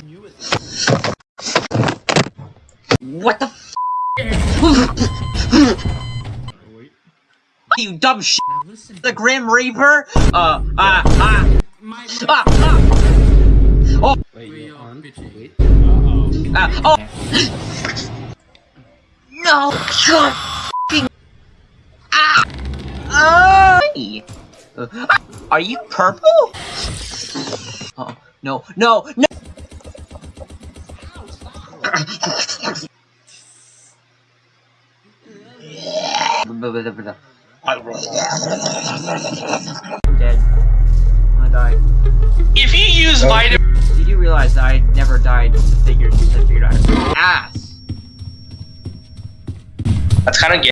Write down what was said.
What the f- You dumb shit! The Grim Reaper? Uh, ah, ah, My ah, ah! Wait, you're on? Wait. Uh-oh. Ah, oh! No! God! f***ing- Ah! Ah! Uh, Are you purple? Oh, no, no, no! I'm dead. I died. If you use vitamin Did you realize that I never died since I figured, since I figured out ass? That's kind of gay.